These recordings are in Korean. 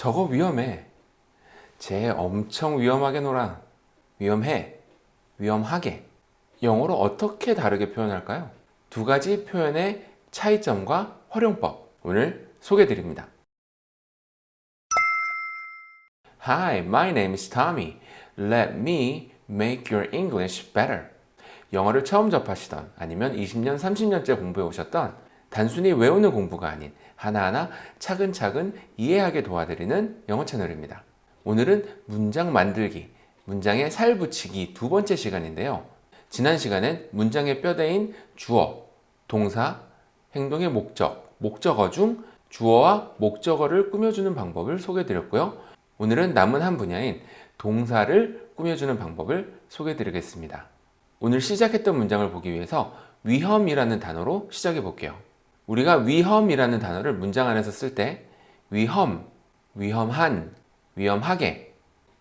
저거 위험해. 쟤 엄청 위험하게 놀아. 위험해. 위험하게. 영어로 어떻게 다르게 표현할까요? 두 가지 표현의 차이점과 활용법 오늘 소개해 드립니다. Hi, my name is Tommy. Let me make your English better. 영어를 처음 접하시던 아니면 20년, 30년째 공부해 오셨던 단순히 외우는 공부가 아닌 하나하나 차근차근 이해하게 도와드리는 영어 채널입니다. 오늘은 문장 만들기, 문장에 살 붙이기 두 번째 시간인데요. 지난 시간엔 문장의 뼈대인 주어, 동사, 행동의 목적, 목적어 중 주어와 목적어를 꾸며주는 방법을 소개해드렸고요. 오늘은 남은 한 분야인 동사를 꾸며주는 방법을 소개해드리겠습니다. 오늘 시작했던 문장을 보기 위해서 위험이라는 단어로 시작해 볼게요. 우리가 위험이라는 단어를 문장 안에서 쓸 때 위험, 위험한, 위험하게,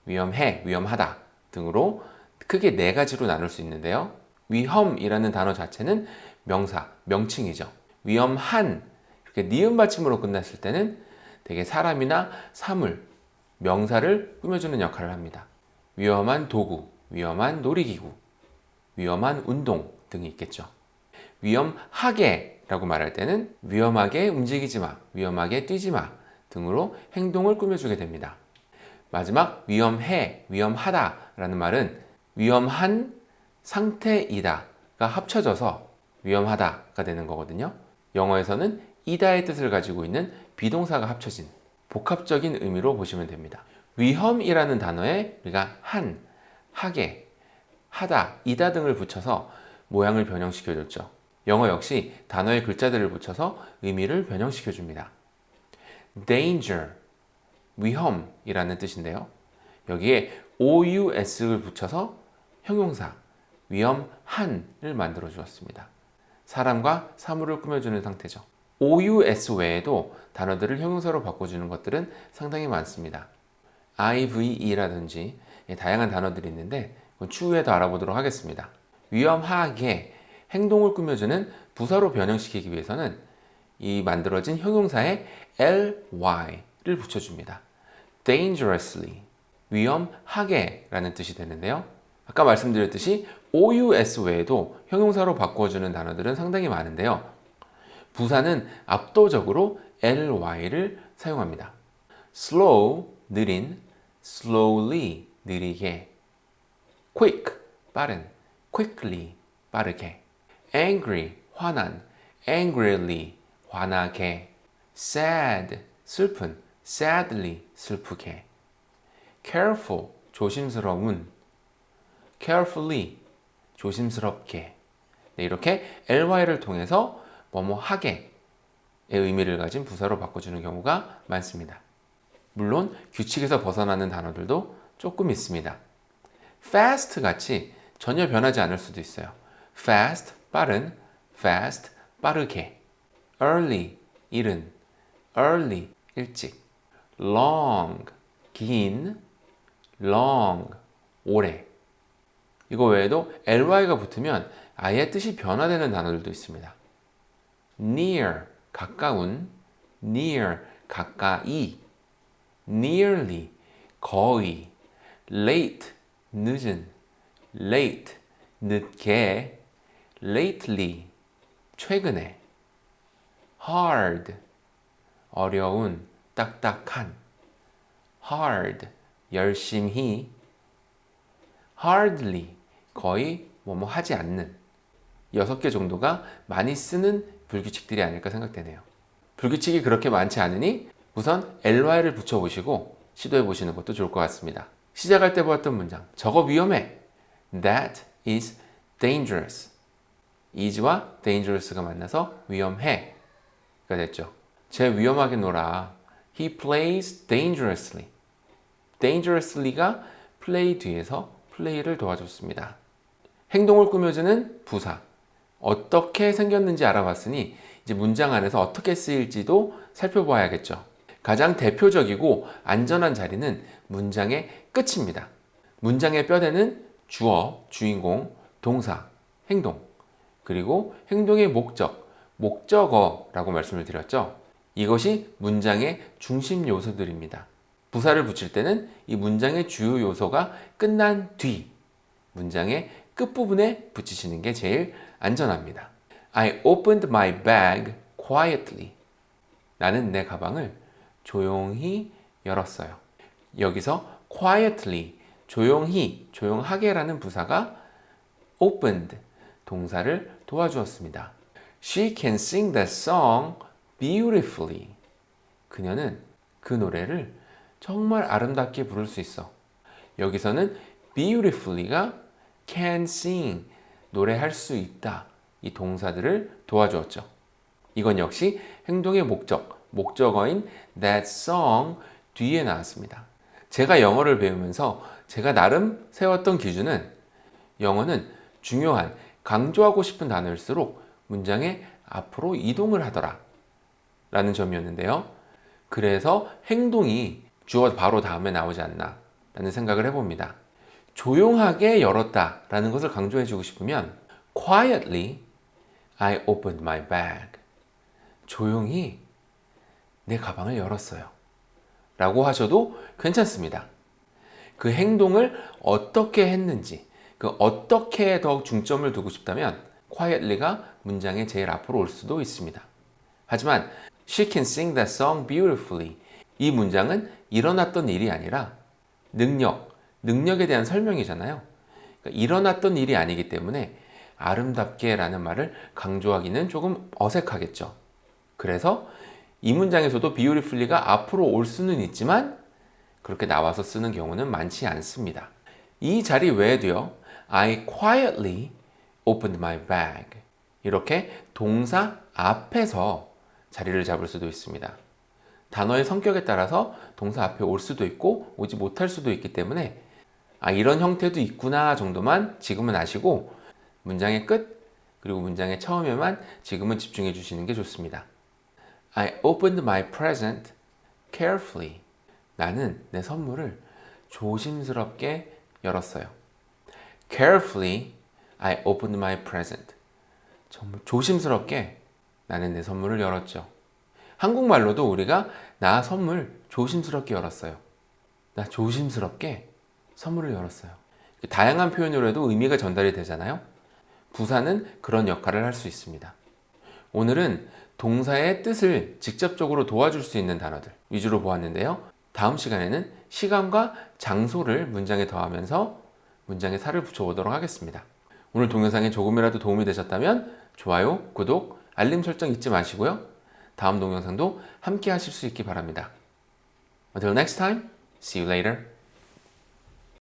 위험해, 위험하다 등으로 크게 네 가지로 나눌 수 있는데요. 위험이라는 단어 자체는 명사, 명칭이죠. 위험한, 이렇게 니은 받침으로 끝났을 때는 되게 사람이나 사물, 명사를 꾸며주는 역할을 합니다. 위험한 도구, 위험한 놀이기구, 위험한 운동 등이 있겠죠. 위험하게 라고 말할 때는 위험하게 움직이지 마, 위험하게 뛰지 마 등으로 행동을 꾸며주게 됩니다. 마지막 위험해, 위험하다 라는 말은 위험한 상태이다 가 합쳐져서 위험하다가 되는 거거든요. 영어에서는 이다의 뜻을 가지고 있는 비동사가 합쳐진 복합적인 의미로 보시면 됩니다. 위험이라는 단어에 우리가 한, 하게, 하다, 이다 등을 붙여서 모양을 변형시켜 줬죠. 영어 역시 단어의 글자들을 붙여서 의미를 변형시켜 줍니다. danger, 위험이라는 뜻인데요. 여기에 ous를 붙여서 형용사, 위험한을 만들어 주었습니다. 사람과 사물을 꾸며주는 상태죠. OUS 외에도 단어들을 형용사로 바꿔주는 것들은 상당히 많습니다. IVE라든지 다양한 단어들이 있는데 추후에 더 알아보도록 하겠습니다. 위험하게 행동을 꾸며주는 부사로 변형시키기 위해서는 이 만들어진 형용사에 ly를 붙여줍니다. dangerously, 위험하게 라는 뜻이 되는데요. 아까 말씀드렸듯이 OUS 외에도 형용사로 바꿔주는 단어들은 상당히 많은데요. 부사는 압도적으로 ly를 사용합니다. slow, 느린, slowly, 느리게 quick, 빠른, quickly, 빠르게 angry, 화난, angrily, 화나게 sad, 슬픈, sadly, 슬프게 careful, 조심스러운 carefully, 조심스럽게 네, 이렇게 ly를 통해서 뭐뭐 하게의 의미를 가진 부사로 바꿔주는 경우가 많습니다. 물론 규칙에서 벗어나는 단어들도 조금 있습니다. fast 같이 전혀 변하지 않을 수도 있어요. fast, 빠른, fast, 빠르게. early, 이른, early, 일찍. long, 긴, long, 오래. 이거 외에도 ly가 붙으면 아예 뜻이 변화되는 단어들도 있습니다. near, 가까운, near, 가까이, nearly, 거의, late, 늦은, late, 늦게, lately, 최근에, hard, 어려운, 딱딱한, hard, 열심히, hardly, 거의 뭐뭐 하지 않는 6개 정도가 많이 쓰는 불규칙들이 아닐까 생각되네요. 불규칙이 그렇게 많지 않으니 우선 ly를 붙여보시고 시도해 보시는 것도 좋을 것 같습니다. 시작할 때 보았던 문장 저거 위험해 That is dangerous is와 dangerous가 만나서 위험해 가 됐죠. 쟤 위험하게 놀아 He plays dangerously dangerously가 play 뒤에서 플레이를 도와줬습니다. 행동을 꾸며주는 부사 어떻게 생겼는지 알아봤으니 이제 문장 안에서 어떻게 쓰일지도 살펴봐야겠죠. 가장 대표적이고 안전한 자리는 문장의 끝입니다. 문장의 뼈대는 주어, 주인공, 동사, 행동 그리고 행동의 목적, 목적어라고 말씀을 드렸죠. 이것이 문장의 중심 요소들입니다. 부사를 붙일 때는 이 문장의 주요 요소가 끝난 뒤 문장의 끝부분에 붙이시는 게 제일 안전합니다. I opened my bag quietly. 나는 내 가방을 조용히 열었어요. 여기서 quietly, 조용히, 조용하게라는 부사가 opened, 동사를 도와주었습니다. She can sing that song beautifully. 그녀는 그 노래를 정말 아름답게 부를 수 있어. 여기서는 beautifully가 can sing, 노래할 수 있다. 이 동사들을 도와주었죠. 이건 역시 행동의 목적, 목적어인 that song 뒤에 나왔습니다. 제가 영어를 배우면서 제가 나름 세웠던 기준은 영어는 중요한, 강조하고 싶은 단어일수록 문장의 앞으로 이동을 하더라 라는 점이었는데요. 그래서 행동이 주어 바로 다음에 나오지 않나 라는 생각을 해봅니다. 조용하게 열었다 라는 것을 강조해 주고 싶으면 quietly I opened my bag 조용히 내 가방을 열었어요 라고 하셔도 괜찮습니다. 그 행동을 어떻게 했는지 그 어떻게 더 중점을 두고 싶다면 quietly가 문장의 제일 앞으로 올 수도 있습니다. 하지만 she can sing that song beautifully 이 문장은 일어났던 일이 아니라 능력, 능력에 대한 설명이잖아요. 그러니까 일어났던 일이 아니기 때문에 아름답게 라는 말을 강조하기는 조금 어색하겠죠. 그래서 이 문장에서도 beautifully가 앞으로 올 수는 있지만 그렇게 나와서 쓰는 경우는 많지 않습니다. 이 자리 외에도요. I quietly opened my bag 이렇게 동사 앞에서 자리를 잡을 수도 있습니다. 단어의 성격에 따라서 동사 앞에 올 수도 있고 오지 못할 수도 있기 때문에 아 이런 형태도 있구나 정도만 지금은 아시고 문장의 끝 그리고 문장의 처음에만 지금은 집중해 주시는 게 좋습니다. I opened my present carefully. 나는 내 선물을 조심스럽게 열었어요. Carefully, I opened my present. 정말 조심스럽게 나는 내 선물을 열었죠. 한국말로도 우리가 나 선물 조심스럽게 열었어요. 나 조심스럽게 선물을 열었어요. 다양한 표현으로 해도 의미가 전달이 되잖아요. 부사는 그런 역할을 할 수 있습니다. 오늘은 동사의 뜻을 직접적으로 도와줄 수 있는 단어들 위주로 보았는데요. 다음 시간에는 시간과 장소를 문장에 더하면서 문장에 살을 붙여보도록 하겠습니다. 오늘 동영상에 조금이라도 도움이 되셨다면 좋아요, 구독, 알림 설정 잊지 마시고요. 다음 동영상도 함께 하실 수 있기 바랍니다. Until next time, see you later.